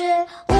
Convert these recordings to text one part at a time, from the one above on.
是我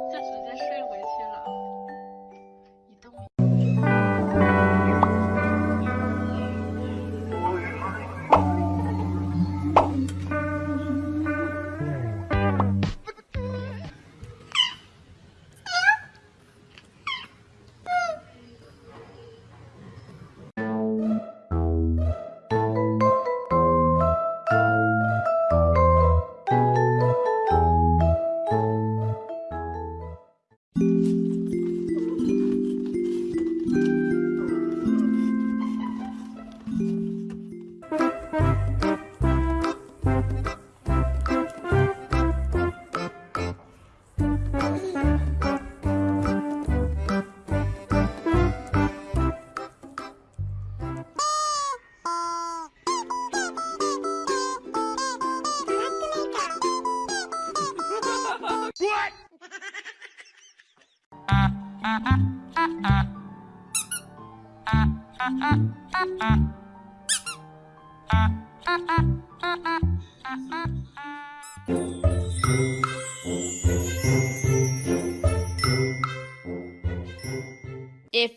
If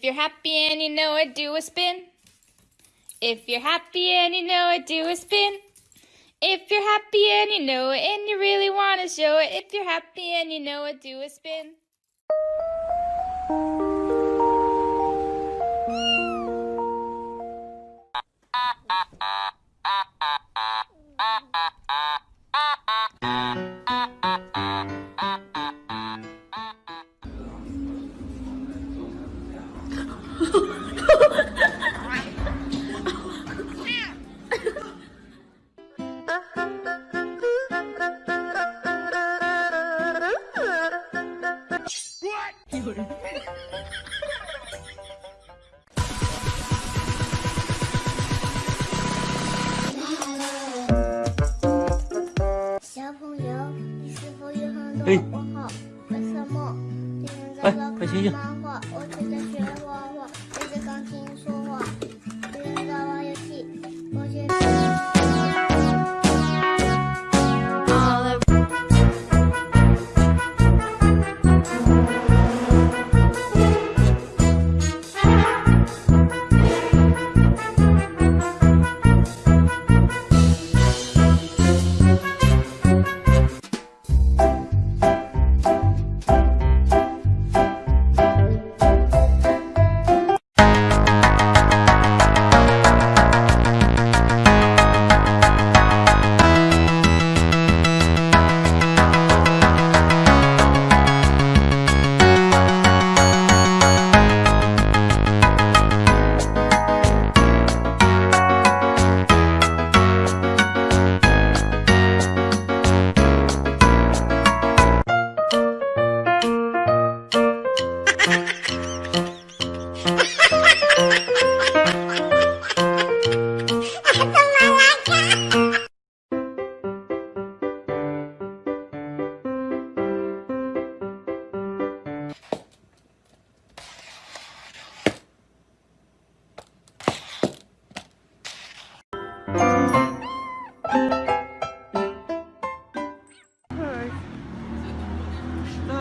you're happy and you know it, do a spin. If you're happy and you know it, do a spin. If you're happy and you know it and you really want to show it, if you're happy and you know it, do a spin. “小什么？今天在老师看漫画，我正在学画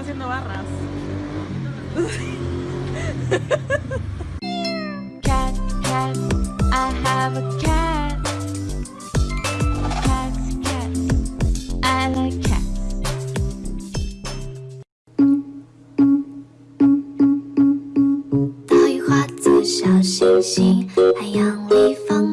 haciendo barras. Cat, cat, I have a cat. Cats, cats, I like cats. 岛屿化作小星星，海洋里放